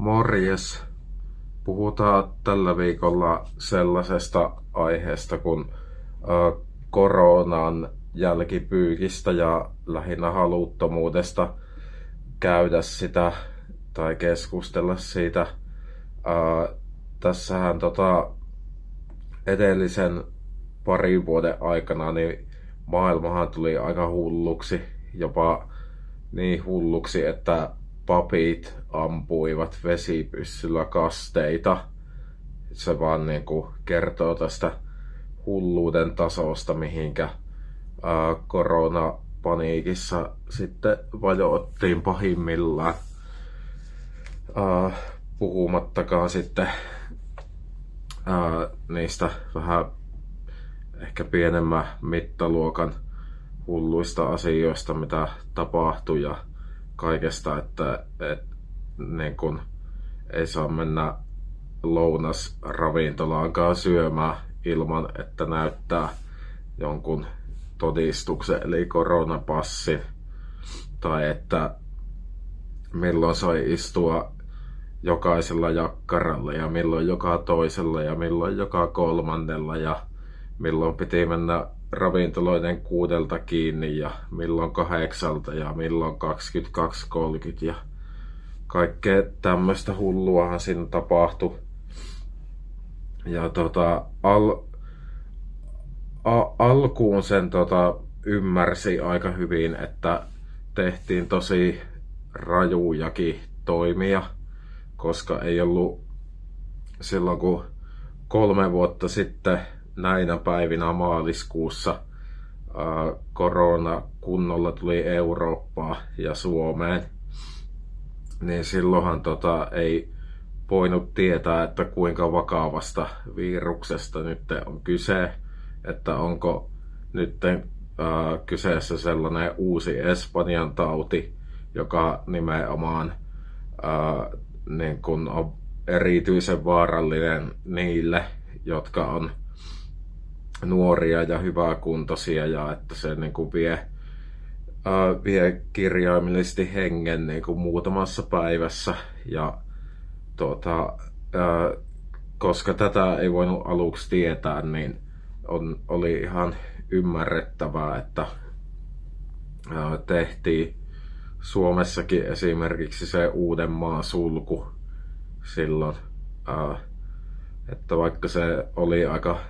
Morjes. Puhutaan tällä viikolla sellaisesta aiheesta kuin koronan jälkipyykistä ja lähinnä haluttomuudesta käydä sitä tai keskustella siitä. Tässähän tota, edellisen parin vuoden aikana niin maailmahan tuli aika hulluksi, jopa niin hulluksi, että papit ampuivat vesipyssyllä kasteita. Se vaan niin kuin kertoo tästä hulluuden tasosta, mihinkä ää, koronapaniikissa sitten vajoittiin pahimmillaan. Ää, puhumattakaan sitten ää, niistä vähän ehkä pienemmän mittaluokan hulluista asioista, mitä tapahtui ja kaikesta, että, että niin kun ei saa mennä lounas ravintolaankaan syömään ilman, että näyttää jonkun todistuksen eli koronapassi. Tai että milloin sai istua jokaisella jakkaralla ja milloin joka toisella ja milloin joka kolmannella ja milloin piti mennä ravintoloiden kuudelta kiinni ja milloin kahdeksalta ja milloin 22.30 ja kaikkea tämmöistä hulluahan siinä tapahtui. Ja tota, al, a, alkuun sen tota, ymmärsi aika hyvin, että tehtiin tosi rajujakin toimia, koska ei ollut silloin kun kolme vuotta sitten näinä päivinä maaliskuussa korona kunnolla tuli Eurooppaan ja Suomeen, niin silloinhan tota, ei voinut tietää, että kuinka vakavasta viruksesta nyt on kyse, että onko nyt kyseessä sellainen uusi Espanjan tauti, joka nimenomaan äh, niin kun on erityisen vaarallinen niille, jotka on nuoria ja hyväkuntoisia ja että se niin kuin vie, äh, vie kirjaimellisesti hengen niin kuin muutamassa päivässä. Ja tuota, äh, koska tätä ei voinut aluksi tietää, niin on, oli ihan ymmärrettävää, että äh, tehtiin Suomessakin esimerkiksi se Uudenmaan sulku silloin, äh, että vaikka se oli aika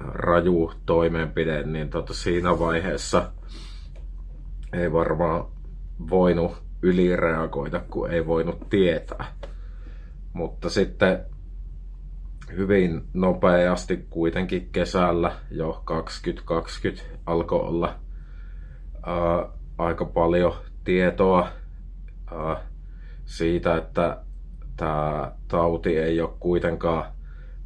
raju toimenpide, niin tota siinä vaiheessa ei varmaan voinut ylireagoida, kun ei voinut tietää. Mutta sitten hyvin nopeasti kuitenkin kesällä jo 2020 alkoi olla ää, aika paljon tietoa ää, siitä, että tämä tauti ei ole kuitenkaan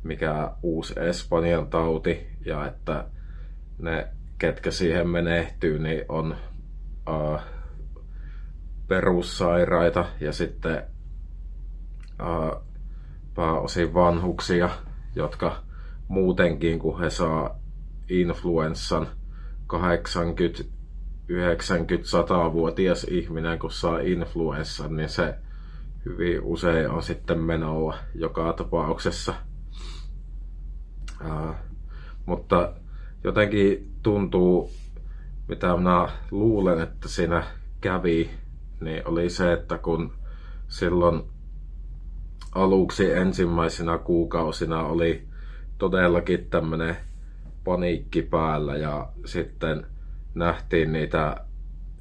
mikä uusi Espanjan tauti ja että ne, ketkä siihen menehtyy, niin on uh, perussairaita ja sitten uh, pääosin vanhuksia, jotka muutenkin, kun he saa influenssan 80 90-100-vuotias ihminen, kun saa influenssan, niin se hyvin usein on sitten menoa joka tapauksessa. Uh, mutta jotenkin tuntuu, mitä minä luulen, että siinä kävi, niin oli se, että kun silloin aluksi ensimmäisenä kuukausina oli todellakin tämmöinen paniikki päällä ja sitten nähtiin niitä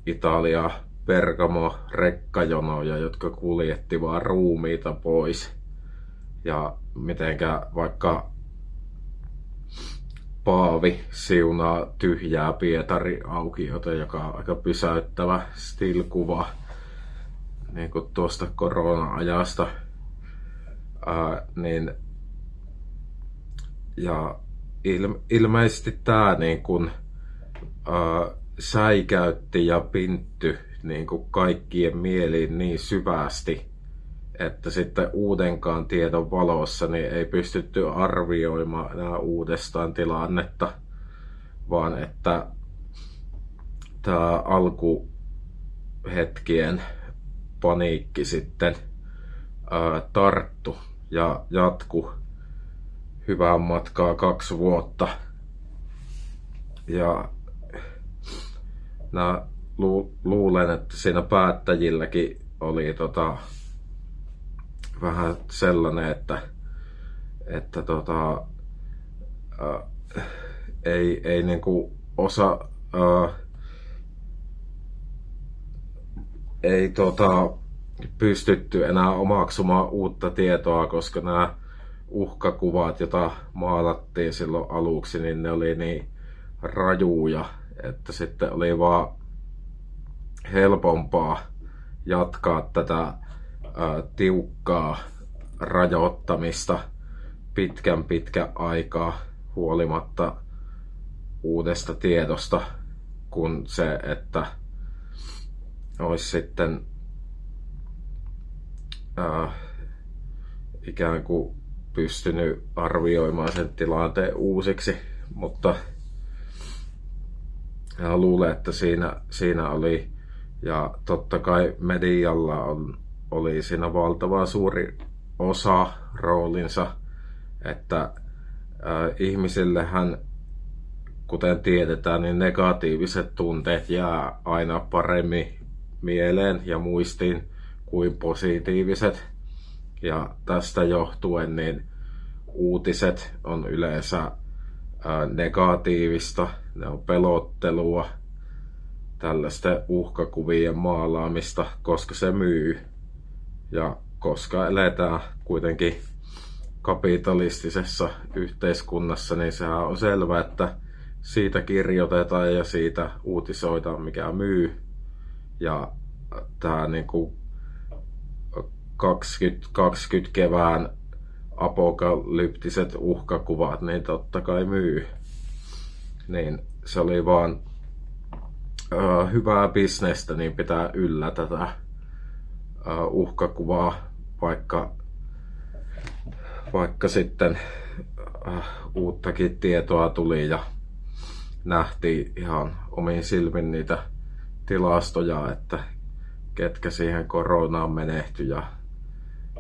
Italia Bergamo rekkajonoja, jotka kuljetti vaan ruumiita pois. Ja mitenkä vaikka Paavi siunaa tyhjää Pietari aukiota, joka on aika pysäyttävä stilkuva niin kuin tuosta korona-ajasta. Ää, niin, ja il, ilmeisesti tämä niin kuin, ää, säikäytti ja pintty niin kuin kaikkien mieliin niin syvästi, että sitten uudenkaan tiedon valossa niin ei pystytty arvioimaan enää uudestaan tilannetta, vaan että tämä alkuhetkien paniikki sitten ää, tarttu ja jatku hyvää matkaa kaksi vuotta. Ja mä lu, luulen, että siinä päättäjilläkin oli tota, vähän sellainen, että, että tota, ää, ei, ei niinku osa ää, ei tota, pystytty enää omaksumaan uutta tietoa, koska nämä uhkakuvat, joita maalattiin silloin aluksi, niin ne oli niin rajuja, että sitten oli vaan helpompaa jatkaa tätä ää, tiukkaa rajoittamista pitkän pitkä aikaa huolimatta uudesta tiedosta, kun se, että olisi sitten ää, ikään kuin pystynyt arvioimaan sen tilanteen uusiksi, mutta luulen, että siinä, siinä oli, ja totta kai medialla on, oli siinä valtava suuri osa roolinsa, että ihmisillehän, kuten tiedetään, niin negatiiviset tunteet jää aina paremmin mieleen ja muistiin kuin positiiviset. Ja tästä johtuen niin uutiset on yleensä negatiivista, ne on pelottelua, tällaista uhkakuvien maalaamista, koska se myy. Ja koska eletään kuitenkin kapitalistisessa yhteiskunnassa, niin sehän on selvää, että siitä kirjoitetaan ja siitä uutisoidaan, mikä myy. Ja tämä niin kuin 2020 kevään apokalyptiset uhkakuvat, niin totta kai myy. Niin se oli vaan uh, hyvää bisnestä, niin pitää yllä tätä uhkakuvaa, vaikka, vaikka sitten uh, uuttakin tietoa tuli ja nähtiin ihan omiin silmin niitä tilastoja, että ketkä siihen koronaan menehtyi ja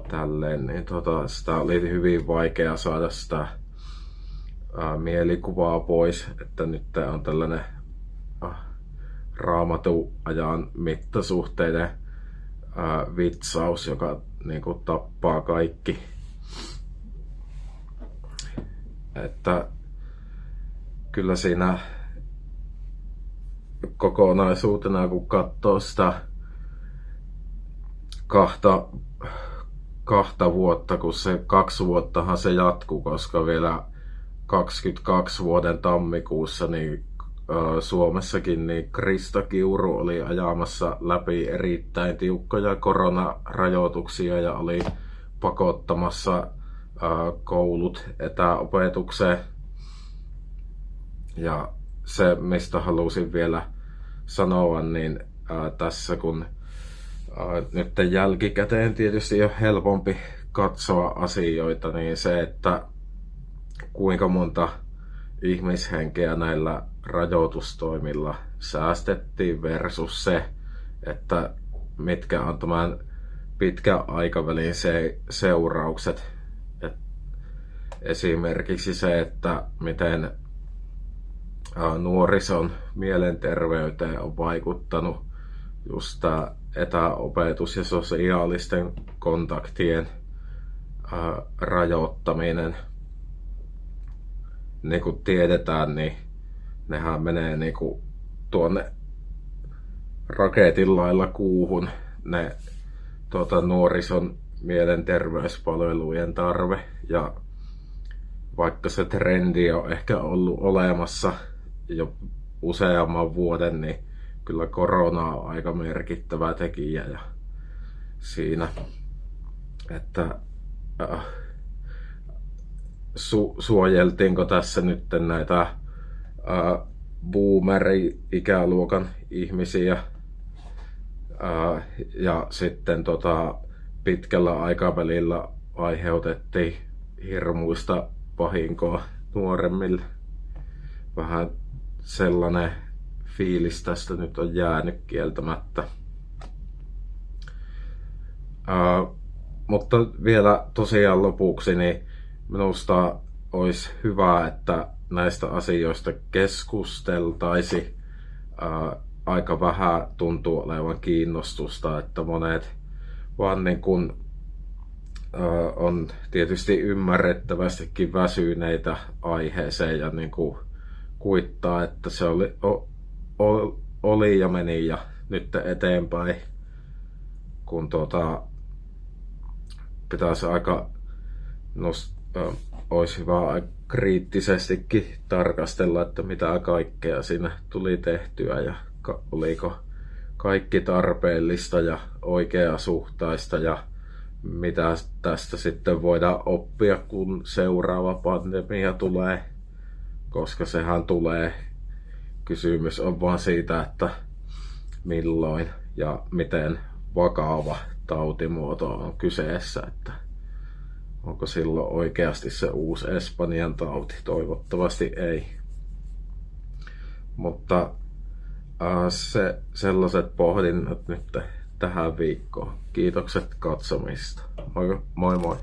tälleen, niin tota, sitä oli hyvin vaikea saada sitä ää, mielikuvaa pois, että nyt on tällainen äh, raamatuajan mittasuhteiden ää, vitsaus, joka niin kuin, tappaa kaikki. Että kyllä siinä kokonaisuutena, kun katsoo sitä kahta kahta vuotta, kun se kaksi vuottahan se jatkuu, koska vielä 22 vuoden tammikuussa niin Suomessakin niin Krista Kiuru oli ajamassa läpi erittäin tiukkoja koronarajoituksia ja oli pakottamassa koulut etäopetukseen. Ja se, mistä halusin vielä sanoa, niin tässä kun nyt jälkikäteen tietysti on helpompi katsoa asioita, niin se, että kuinka monta ihmishenkeä näillä rajoitustoimilla säästettiin versus se, että mitkä on tämän pitkän aikavälin se, seuraukset. Et esimerkiksi se, että miten nuorison mielenterveyteen on vaikuttanut just tämä etäopetus ja sosiaalisten kontaktien rajoittaminen. Niin kuin tiedetään, niin nehän menee niin kuin tuonne raketin lailla kuuhun ne tuota, nuorison mielenterveyspalvelujen tarve. Ja vaikka se trendi on ehkä ollut olemassa jo useamman vuoden, niin kyllä korona on aika merkittävä tekijä ja siinä, että äh, su, suojeltiinko tässä nyt näitä äh, boomeri-ikäluokan ihmisiä äh, ja sitten tota, pitkällä aikavälillä aiheutettiin hirmuista vahinkoa nuoremmille. Vähän sellainen fiilis tästä nyt on jäänyt kieltämättä. Uh, mutta vielä tosiaan lopuksi, niin minusta olisi hyvä, että näistä asioista keskusteltaisi. aika vähän tuntuu olevan kiinnostusta, että monet vaan niin kuin, on tietysti ymmärrettävästikin väsyneitä aiheeseen ja niin kuin kuittaa, että se oli, o, oli ja meni ja nyt eteenpäin, kun tuota, pitäisi aika nost, olisi hyvä kriittisestikin tarkastella, että mitä kaikkea siinä tuli tehtyä ja oliko kaikki tarpeellista ja oikeasuhtaista ja mitä tästä sitten voidaan oppia, kun seuraava pandemia tulee, koska sehän tulee. Kysymys on vaan siitä, että milloin ja miten vakava tautimuoto on kyseessä, että onko silloin oikeasti se uusi Espanjan tauti? Toivottavasti ei. Mutta äh, se, sellaiset pohdinnat nyt tähän viikkoon. Kiitokset katsomista. Moi moi. moi.